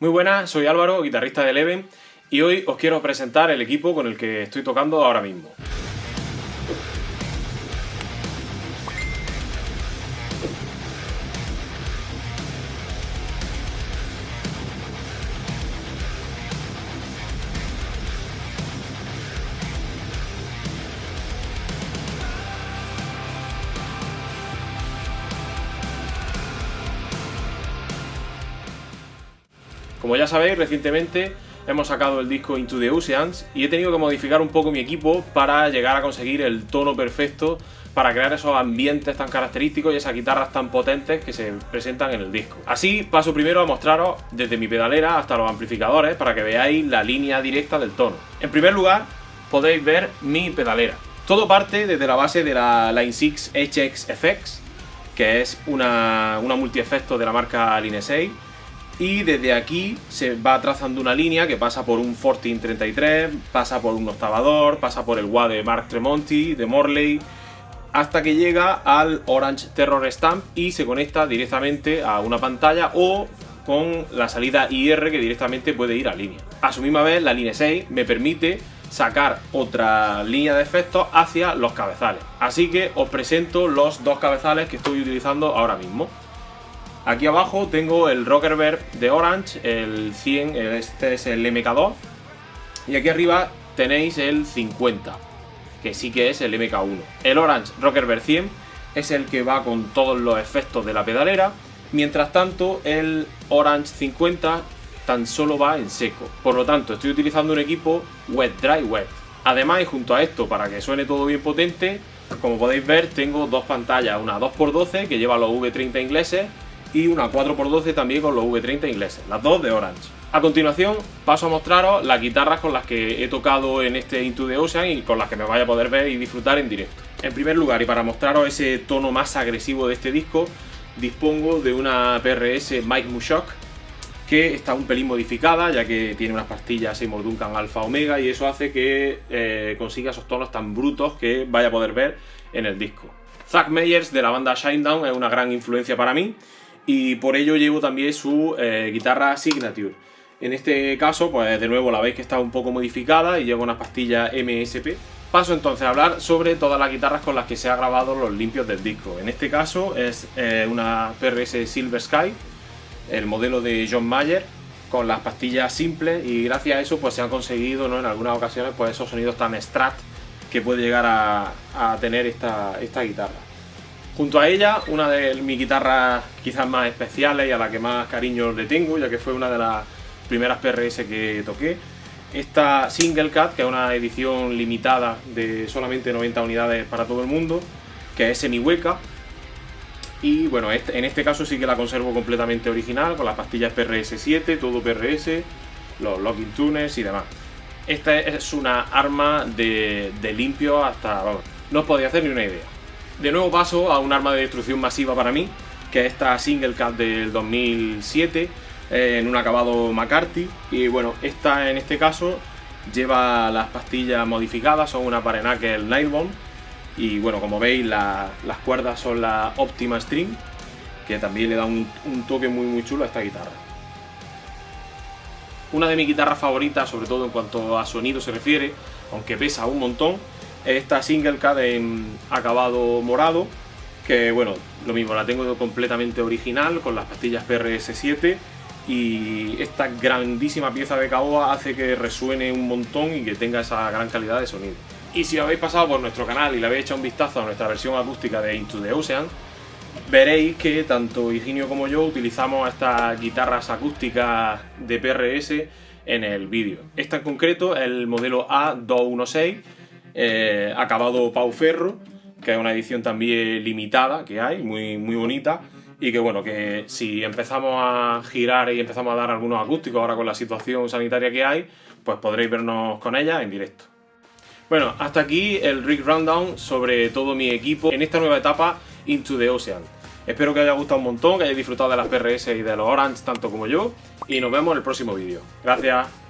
Muy buenas, soy Álvaro, guitarrista de Eleven, y hoy os quiero presentar el equipo con el que estoy tocando ahora mismo. Como ya sabéis, recientemente hemos sacado el disco Into the Oceans y he tenido que modificar un poco mi equipo para llegar a conseguir el tono perfecto para crear esos ambientes tan característicos y esas guitarras tan potentes que se presentan en el disco. Así paso primero a mostraros desde mi pedalera hasta los amplificadores para que veáis la línea directa del tono. En primer lugar podéis ver mi pedalera. Todo parte desde la base de la Line 6 HX FX, que es una, una multi-efecto de la marca Line 6 y desde aquí se va trazando una línea que pasa por un 1433, pasa por un octavador, pasa por el wah de Mark Tremonti, de Morley, hasta que llega al Orange Terror Stamp y se conecta directamente a una pantalla o con la salida IR que directamente puede ir a línea. A su misma vez la línea 6 me permite sacar otra línea de efectos hacia los cabezales. Así que os presento los dos cabezales que estoy utilizando ahora mismo. Aquí abajo tengo el Rocker Bear de Orange, el 100, este es el MK2. Y aquí arriba tenéis el 50, que sí que es el MK1. El Orange Rocker Bear 100 es el que va con todos los efectos de la pedalera, mientras tanto el Orange 50 tan solo va en seco. Por lo tanto, estoy utilizando un equipo Wet Dry Wet. Además, y junto a esto, para que suene todo bien potente, como podéis ver, tengo dos pantallas, una 2x12 que lleva los V30 ingleses y una 4x12 también con los V30 ingleses, las dos de Orange. A continuación paso a mostraros las guitarras con las que he tocado en este Into the Ocean y con las que me vaya a poder ver y disfrutar en directo. En primer lugar y para mostraros ese tono más agresivo de este disco, dispongo de una PRS Mike Mushok que está un pelín modificada ya que tiene unas pastillas Seymour Duncan Alpha Omega y eso hace que eh, consiga esos tonos tan brutos que vaya a poder ver en el disco. Zack Meyers de la banda Shinedown es una gran influencia para mí y por ello llevo también su eh, guitarra Signature. En este caso, pues de nuevo la veis que está un poco modificada y lleva una pastilla MSP. Paso entonces a hablar sobre todas las guitarras con las que se ha grabado los limpios del disco. En este caso es eh, una PRS Silver Sky, el modelo de John Mayer, con las pastillas simples y gracias a eso pues se han conseguido ¿no? en algunas ocasiones pues esos sonidos tan strat que puede llegar a, a tener esta, esta guitarra. Junto a ella, una de mis guitarras quizás más especiales y a la que más cariño le tengo, ya que fue una de las primeras PRS que toqué. Esta Single Cat, que es una edición limitada de solamente 90 unidades para todo el mundo, que es semi hueca. Y bueno, este, en este caso sí que la conservo completamente original, con las pastillas PRS7, todo PRS, los locking tuners y demás. Esta es una arma de, de limpio hasta... Vamos, no os podía hacer ni una idea. De nuevo paso a un arma de destrucción masiva para mí, que es esta Single Cat del 2007, eh, en un acabado McCarthy. Y bueno, esta en este caso lleva las pastillas modificadas, son una Parenacle Nylon. Y bueno, como veis, las cuerdas son la Optima String, que también le da un, un toque muy muy chulo a esta guitarra. Una de mis guitarras favoritas, sobre todo en cuanto a sonido se refiere, aunque pesa un montón, esta single cat en acabado morado, que bueno, lo mismo, la tengo completamente original con las pastillas PRS7 y esta grandísima pieza de caoba hace que resuene un montón y que tenga esa gran calidad de sonido. Y si habéis pasado por nuestro canal y le habéis echado un vistazo a nuestra versión acústica de Into the Ocean, veréis que tanto Higinio como yo utilizamos estas guitarras acústicas de PRS en el vídeo. Esta en concreto el modelo A216 eh, acabado Pau Ferro, que es una edición también limitada que hay, muy, muy bonita, y que bueno, que si empezamos a girar y empezamos a dar algunos acústicos ahora con la situación sanitaria que hay, pues podréis vernos con ella en directo. Bueno, hasta aquí el Rig Rundown sobre todo mi equipo en esta nueva etapa Into the Ocean. Espero que os haya gustado un montón, que hayáis disfrutado de las PRS y de los Orange tanto como yo, y nos vemos en el próximo vídeo. Gracias.